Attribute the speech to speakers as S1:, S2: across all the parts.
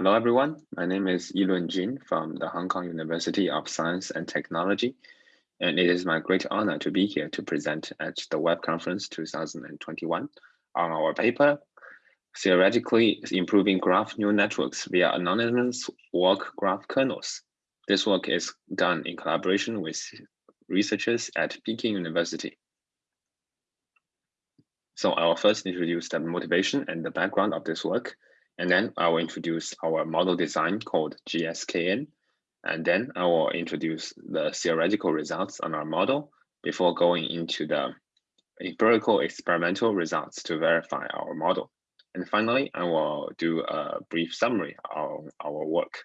S1: Hello, everyone. My name is Yilun Jin from the Hong Kong University of Science and Technology, and it is my great honor to be here to present at the Web Conference 2021 on our paper, Theoretically Improving Graph Neural Networks via Anonymous Walk Graph Kernels. This work is done in collaboration with researchers at Peking University. So I will first introduce the motivation and the background of this work, and then I will introduce our model design called GSKN. And then I will introduce the theoretical results on our model before going into the empirical experimental results to verify our model. And finally, I will do a brief summary of our work.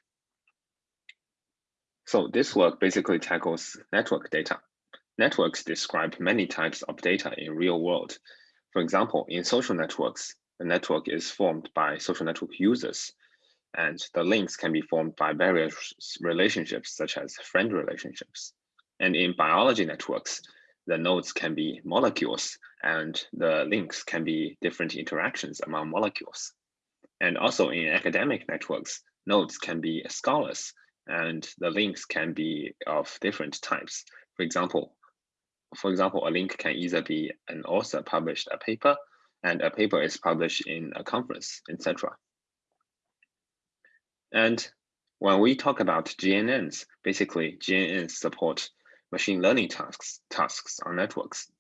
S1: So this work basically tackles network data. Networks describe many types of data in real world. For example, in social networks, the network is formed by social network users, and the links can be formed by various relationships, such as friend relationships. And in biology networks, the nodes can be molecules, and the links can be different interactions among molecules. And also in academic networks, nodes can be scholars, and the links can be of different types. For example, for example, a link can either be an author published a paper and a paper is published in a conference, etc. And when we talk about GNNs, basically GNNs support machine learning tasks, tasks on networks.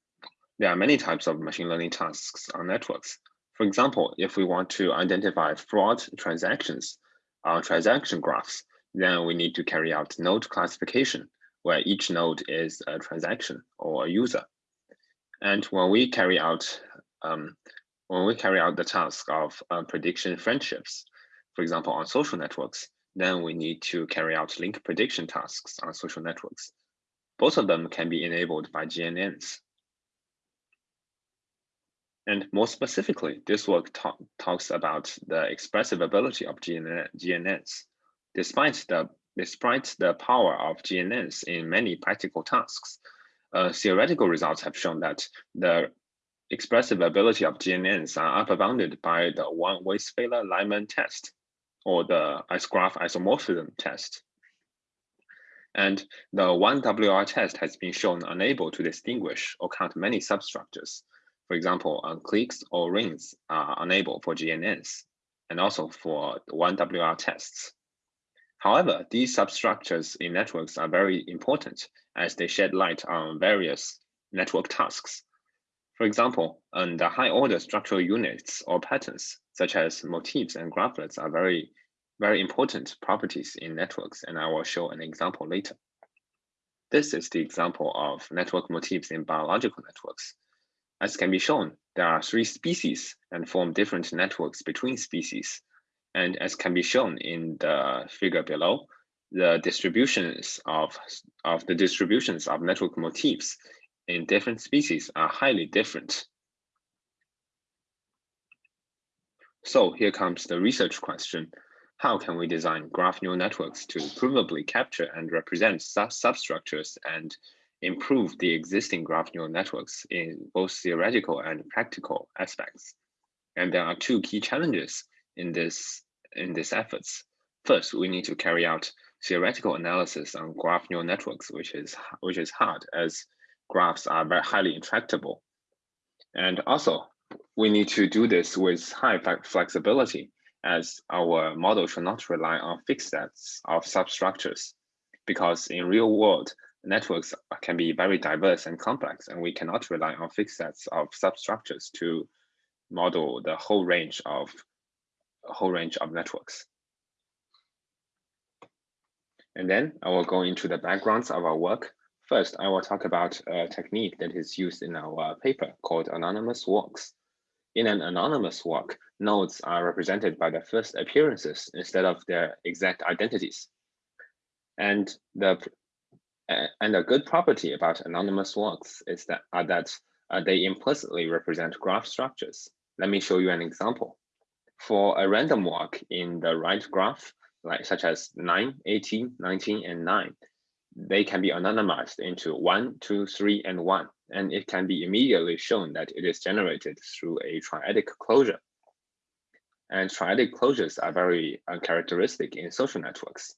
S1: There are many types of machine learning tasks on networks. For example, if we want to identify fraud transactions on transaction graphs, then we need to carry out node classification, where each node is a transaction or a user. And when we carry out um, when we carry out the task of uh, prediction friendships, for example, on social networks, then we need to carry out link prediction tasks on social networks. Both of them can be enabled by GNNs. And more specifically, this work talk, talks about the expressive ability of GNN, GNNs. Despite the, despite the power of GNNs in many practical tasks, uh, theoretical results have shown that the expressive ability of GNNs are upbounded by the one-Weisfeiler-Lehman test or the S-graph isomorphism test. And the 1WR test has been shown unable to distinguish or count many substructures. For example, uh, cliques or rings are unable for GNNs and also for 1WR tests. However, these substructures in networks are very important as they shed light on various network tasks for example, the high order structural units or patterns, such as motifs and graphlets are very, very important properties in networks, and I will show an example later. This is the example of network motifs in biological networks. As can be shown, there are three species and form different networks between species. And as can be shown in the figure below, the distributions of, of the distributions of network motifs in different species are highly different. So here comes the research question. How can we design graph neural networks to provably capture and represent sub substructures and improve the existing graph neural networks in both theoretical and practical aspects? And there are two key challenges in this in these efforts. First, we need to carry out theoretical analysis on graph neural networks, which is which is hard as graphs are very highly intractable. And also, we need to do this with high flexibility as our model should not rely on fixed sets of substructures because in real world, networks can be very diverse and complex and we cannot rely on fixed sets of substructures to model the whole range of whole range of networks. And then I will go into the backgrounds of our work First, I will talk about a technique that is used in our paper called anonymous walks. In an anonymous walk, nodes are represented by their first appearances instead of their exact identities. And the and a good property about anonymous walks is that are that uh, they implicitly represent graph structures. Let me show you an example. For a random walk in the right graph, like such as 9, 18, 19, and 9, they can be anonymized into one, two, three, and one, and it can be immediately shown that it is generated through a triadic closure. And triadic closures are very uncharacteristic in social networks.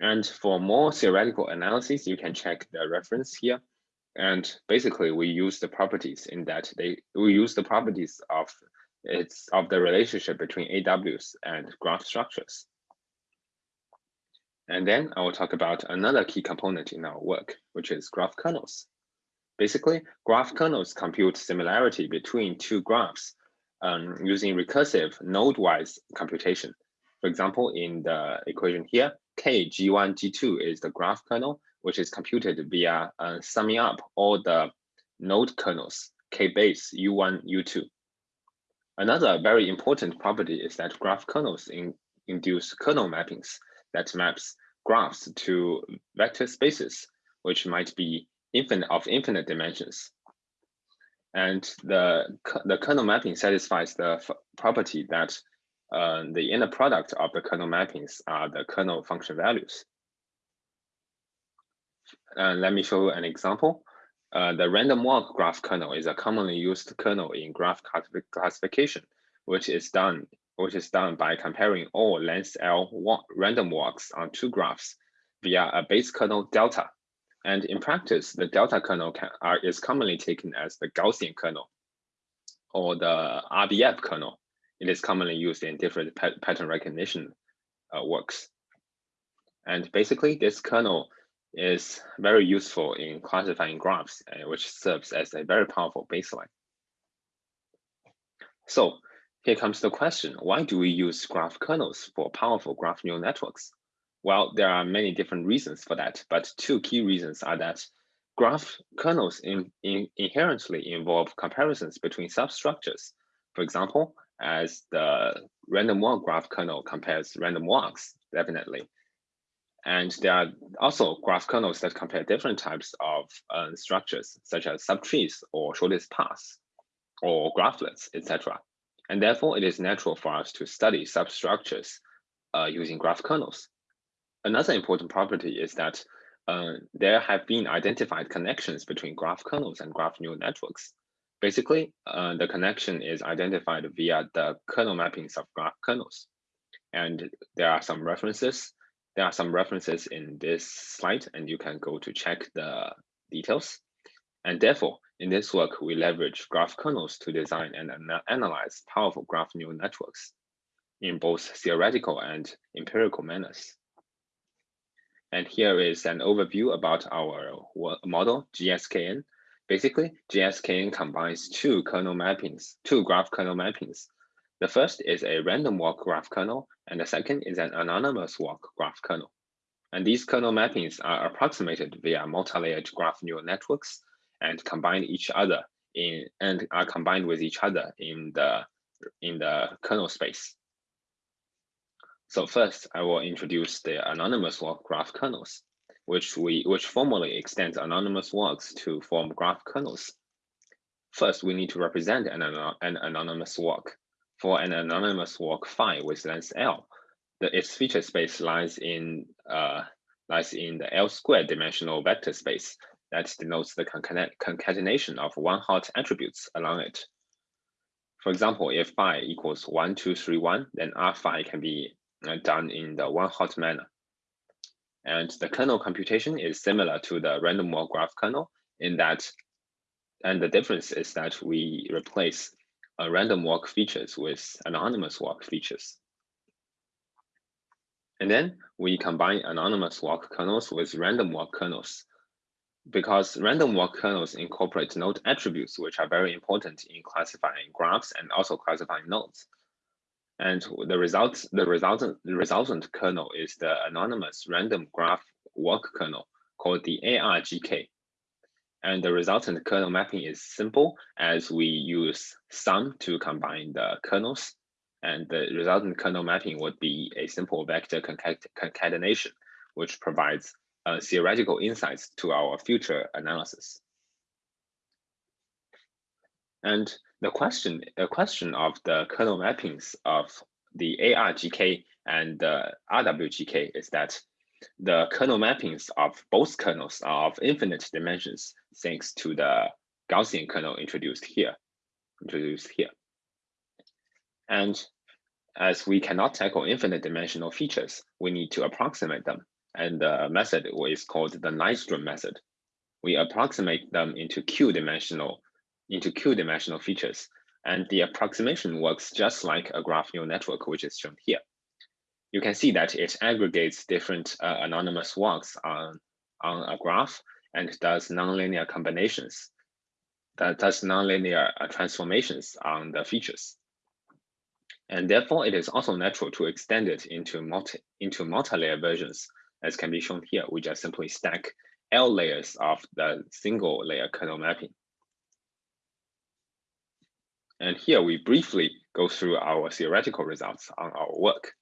S1: And for more theoretical analysis, you can check the reference here. And basically, we use the properties in that they we use the properties of it's of the relationship between AWs and graph structures. And then I will talk about another key component in our work, which is graph kernels. Basically, graph kernels compute similarity between two graphs um, using recursive node-wise computation. For example, in the equation here, K, G1, G2 is the graph kernel, which is computed via uh, summing up all the node kernels, K base, U1, U2. Another very important property is that graph kernels in, induce kernel mappings that maps graphs to vector spaces, which might be infinite of infinite dimensions. And the, the kernel mapping satisfies the property that uh, the inner product of the kernel mappings are the kernel function values. And let me show an example. Uh, the random walk graph kernel is a commonly used kernel in graph classification, which is done which is done by comparing all length L random walks on two graphs via a base kernel delta. And in practice, the delta kernel can, are, is commonly taken as the Gaussian kernel or the RBF kernel. It is commonly used in different pattern recognition uh, works. And basically, this kernel is very useful in classifying graphs, uh, which serves as a very powerful baseline. So here comes the question, why do we use graph kernels for powerful graph neural networks? Well, there are many different reasons for that, but two key reasons are that graph kernels in, in inherently involve comparisons between substructures. For example, as the random walk graph kernel compares random walks, definitely. And there are also graph kernels that compare different types of uh, structures, such as subtrees or shortest paths or graphlets, etc. And therefore, it is natural for us to study substructures uh, using graph kernels. Another important property is that uh, there have been identified connections between graph kernels and graph neural networks. Basically, uh, the connection is identified via the kernel mappings of graph kernels. And there are some references. There are some references in this slide, and you can go to check the details. And therefore, in this work, we leverage graph kernels to design and analyze powerful graph neural networks in both theoretical and empirical manners. And here is an overview about our model, GSKN. Basically, GSKN combines two kernel mappings, two graph kernel mappings. The first is a random walk graph kernel, and the second is an anonymous walk graph kernel. And these kernel mappings are approximated via multi-layered graph neural networks and combine each other in and are combined with each other in the in the kernel space. So first, I will introduce the anonymous walk graph kernels, which we which formally extends anonymous walks to form graph kernels. First, we need to represent an, an anonymous walk. For an anonymous walk phi with length L, the, its feature space lies in uh, lies in the L squared dimensional vector space that denotes the concatenation of one-hot attributes along it. For example, if phi equals 1, 2, 3, 1, then r phi can be uh, done in the one-hot manner. And the kernel computation is similar to the random walk graph kernel in that, and the difference is that we replace uh, random walk features with anonymous walk features. And then we combine anonymous walk kernels with random walk kernels because random walk kernels incorporate node attributes, which are very important in classifying graphs and also classifying nodes. And the results, the resultant, the resultant kernel is the anonymous random graph walk kernel called the ARGK. And the resultant kernel mapping is simple as we use sum to combine the kernels. And the resultant kernel mapping would be a simple vector concatenation, which provides uh, theoretical insights to our future analysis. And the question, the question of the kernel mappings of the ARGK and the RWGK is that the kernel mappings of both kernels are of infinite dimensions thanks to the Gaussian kernel introduced here, introduced here. And as we cannot tackle infinite dimensional features, we need to approximate them. And the method is called the Nystrom method. We approximate them into Q dimensional, into Q dimensional features. And the approximation works just like a graph neural network, which is shown here. You can see that it aggregates different uh, anonymous walks on, on a graph and does nonlinear combinations, that does nonlinear uh, transformations on the features. And therefore, it is also natural to extend it into multi into multi-layer versions, as can be shown here. We just simply stack L layers of the single layer kernel mapping. And here we briefly go through our theoretical results on our work.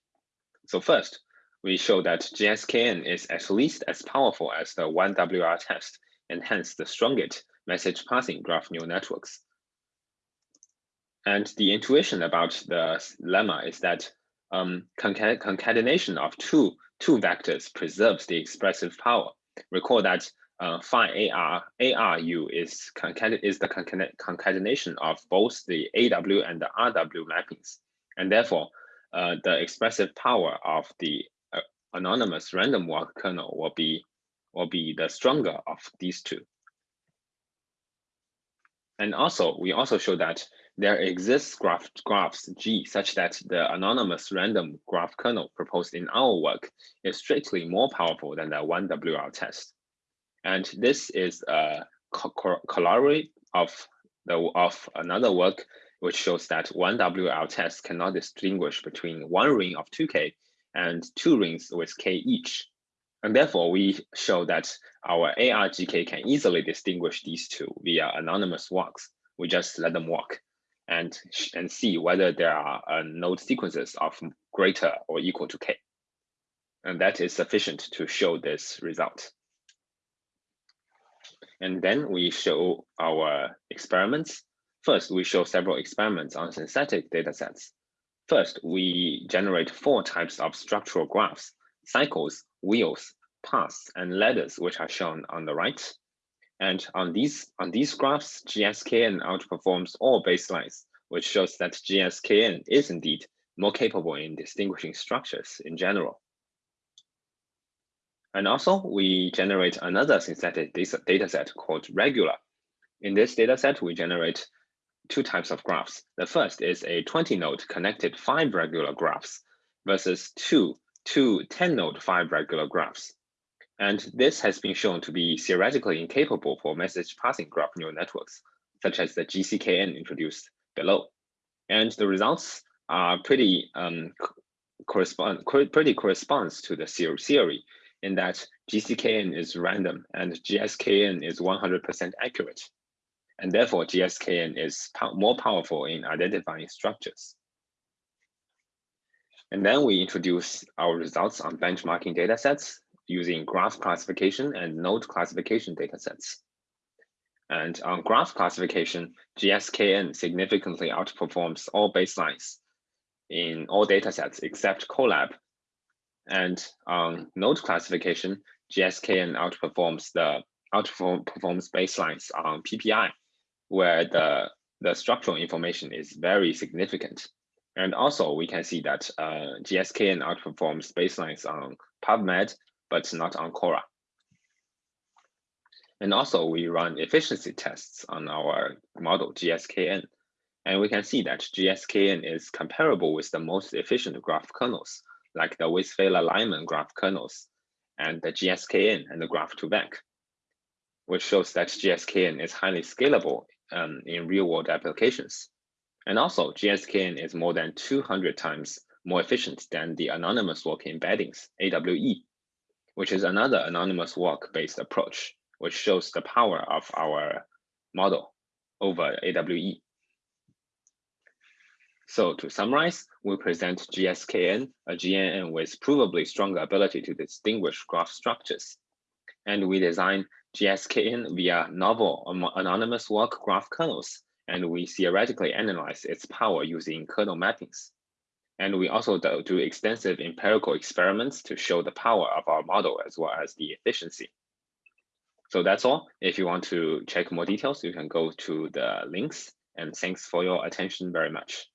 S1: So first, we show that GSKN is at least as powerful as the 1WR test and hence the strongest message passing graph neural networks. And the intuition about the lemma is that um, concatenation of two, two vectors preserves the expressive power. Recall that uh, phi AR, ARU is, is the concatenation of both the AW and the RW mappings. And therefore, uh, the expressive power of the uh, anonymous random walk kernel will be, will be the stronger of these two. And also, we also show that there exists graph, graphs G such that the anonymous random graph kernel proposed in our work is strictly more powerful than the 1WR test. And this is a corollary of, the, of another work which shows that 1WR test cannot distinguish between one ring of 2K and two rings with K each. And therefore, we show that our ARGK can easily distinguish these two via anonymous walks. We just let them walk and, and see whether there are uh, node sequences of greater or equal to k. And that is sufficient to show this result. And then we show our experiments. First, we show several experiments on synthetic datasets. First, we generate four types of structural graphs, cycles, wheels, paths, and ladders, which are shown on the right. And on these, on these graphs, GSKN outperforms all baselines, which shows that GSKN is indeed more capable in distinguishing structures in general. And also, we generate another synthetic data set called regular. In this data set, we generate two types of graphs. The first is a 20 node connected five regular graphs versus two, two 10 node five regular graphs. And this has been shown to be theoretically incapable for message passing graph neural networks, such as the GCKN introduced below. And the results are pretty um, correspond pretty corresponds to the theory in that GCKN is random and GSKN is 100% accurate. And therefore, GSKN is po more powerful in identifying structures. And then we introduce our results on benchmarking datasets using graph classification and node classification datasets. And on graph classification, GSKN significantly outperforms all baselines in all datasets except COLLAB. And on node classification, GSKN outperforms the outperforms baselines on PPI, where the, the structural information is very significant. And also we can see that uh, GSKN outperforms baselines on PubMed but not on Cora. And also we run efficiency tests on our model GSKN. And we can see that GSKN is comparable with the most efficient graph kernels, like the Weisfeiler-Lehman graph kernels, and the GSKN and the Graph2Vec, which shows that GSKN is highly scalable um, in real-world applications. And also, GSKN is more than 200 times more efficient than the anonymous walk embeddings, AWE, which is another anonymous walk-based approach, which shows the power of our model over AWE. So to summarize, we present GSKN, a GNN with provably stronger ability to distinguish graph structures. And we design GSKN via novel anonymous walk graph kernels, and we theoretically analyze its power using kernel mappings. And we also do, extensive empirical experiments to show the power of our model as well as the efficiency. So that's all. If you want to check more details, you can go to the links and thanks for your attention very much.